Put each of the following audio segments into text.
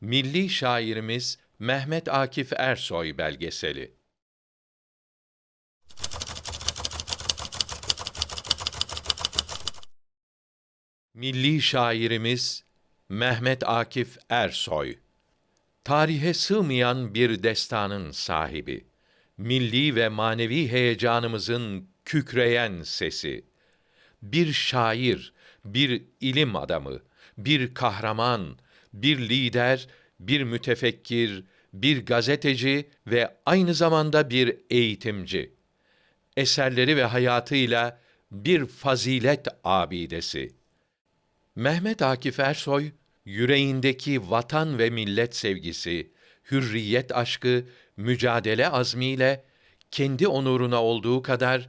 Milli şairimiz Mehmet Akif Ersoy belgeseli. Milli şairimiz Mehmet Akif Ersoy tarihe sığmayan bir destanın sahibi, milli ve manevi heyecanımızın kükreyen sesi, bir şair, bir ilim adamı, bir kahraman, bir lider, bir mütefekkir, bir gazeteci ve aynı zamanda bir eğitimci. Eserleri ve hayatıyla bir fazilet abidesi. Mehmet Akif Ersoy, yüreğindeki vatan ve millet sevgisi, hürriyet aşkı, mücadele azmiyle kendi onuruna olduğu kadar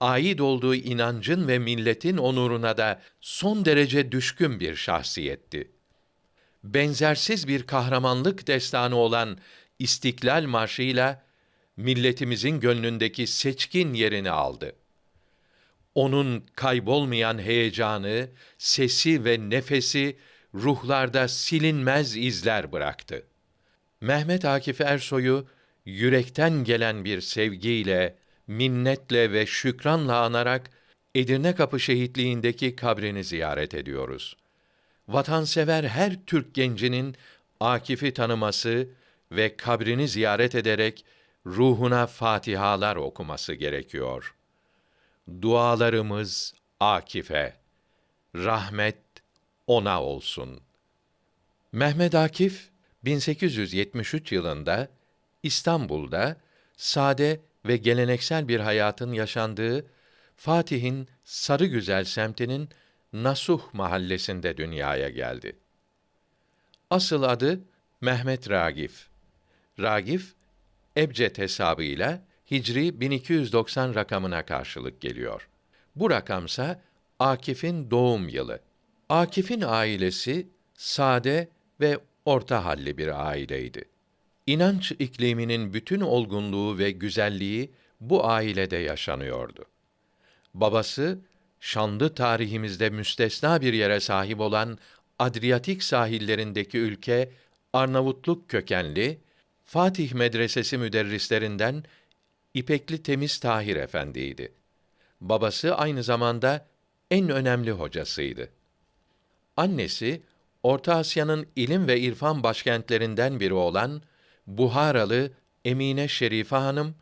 ait olduğu inancın ve milletin onuruna da son derece düşkün bir şahsiyetti. Benzersiz bir kahramanlık destanı olan İstiklal Marşı'yla milletimizin gönlündeki seçkin yerini aldı. Onun kaybolmayan heyecanı, sesi ve nefesi ruhlarda silinmez izler bıraktı. Mehmet Akif Ersoy'u yürekten gelen bir sevgiyle, minnetle ve şükranla anarak Edirne Kapı şehitliğindeki kabrini ziyaret ediyoruz. Vatansever her Türk gencinin Akif'i tanıması ve kabrini ziyaret ederek ruhuna fatihalar okuması gerekiyor. Dualarımız Akif'e, rahmet ona olsun. Mehmet Akif 1873 yılında İstanbul'da sade ve geleneksel bir hayatın yaşandığı Fatih'in Sarıgüzel semtinin Nasuh mahallesinde dünyaya geldi. Asıl adı Mehmet Ragif. Ragif ebced hesabıyla Hicri 1290 rakamına karşılık geliyor. Bu rakamsa Akif'in doğum yılı. Akif'in ailesi sade ve orta halli bir aileydi. İnanç ikliminin bütün olgunluğu ve güzelliği bu ailede yaşanıyordu. Babası şanlı tarihimizde müstesna bir yere sahip olan Adriyatik sahillerindeki ülke Arnavutluk kökenli Fatih Medresesi müderrislerinden İpekli Temiz Tahir Efendi'ydi. Babası aynı zamanda en önemli hocasıydı. Annesi Orta Asya'nın ilim ve irfan başkentlerinden biri olan Buharalı Emine Şerife Hanım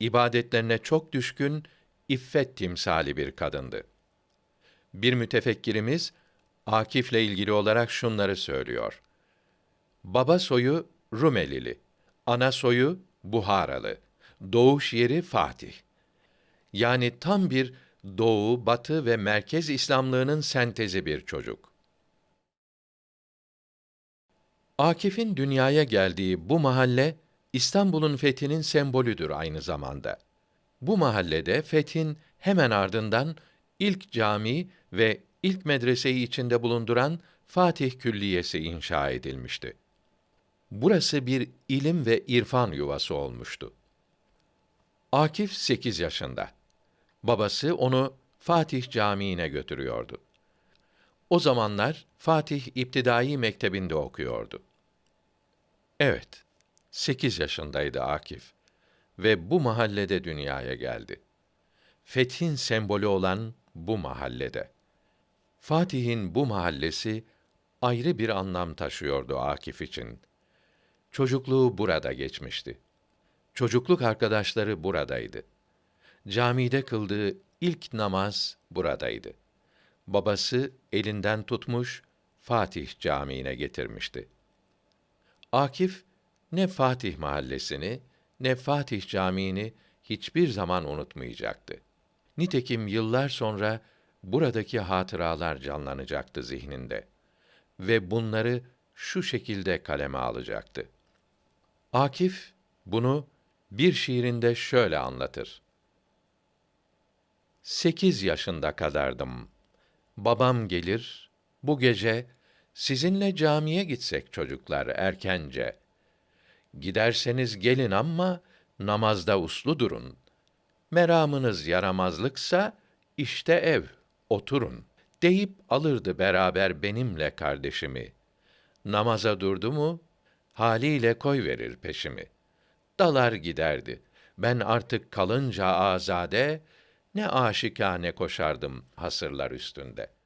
ibadetlerine çok düşkün, iffet timsali bir kadındı. Bir mütefekkirimiz Akif'le ilgili olarak şunları söylüyor. Baba soyu Rumelili, ana soyu Buharalı, doğuş yeri Fatih. Yani tam bir doğu, batı ve merkez İslamlığının sentezi bir çocuk. Akif'in dünyaya geldiği bu mahalle İstanbul'un fethinin sembolüdür aynı zamanda. Bu mahallede fethin hemen ardından ilk cami ve ilk medreseyi içinde bulunduran Fatih Külliyesi inşa edilmişti. Burası bir ilim ve irfan yuvası olmuştu. Akif 8 yaşında. Babası onu Fatih Camii'ne götürüyordu. O zamanlar Fatih İptidai Mektebi'nde okuyordu. Evet, sekiz yaşındaydı Akif ve bu mahallede dünyaya geldi. Fethin sembolü olan bu mahallede. Fatih'in bu mahallesi ayrı bir anlam taşıyordu Akif için. Çocukluğu burada geçmişti. Çocukluk arkadaşları buradaydı. Camide kıldığı ilk namaz buradaydı. Babası elinden tutmuş Fatih Camii'ne getirmişti. Akif ne Fatih mahallesini ne Fatih Camii'ni hiçbir zaman unutmayacaktı. Nitekim yıllar sonra buradaki hatıralar canlanacaktı zihninde ve bunları şu şekilde kaleme alacaktı. Akif bunu bir şiirinde şöyle anlatır. Sekiz yaşında kadardım. Babam gelir, bu gece sizinle camiye gitsek çocuklar erkence. Giderseniz gelin ama namazda uslu durun. Meramınız yaramazlıksa işte ev, oturun deyip alırdı beraber benimle kardeşimi. Namaza durdu mu haliyle koy verir peşimi. Dalar giderdi. Ben artık kalınca azade, ne aşikane koşardım hasırlar üstünde.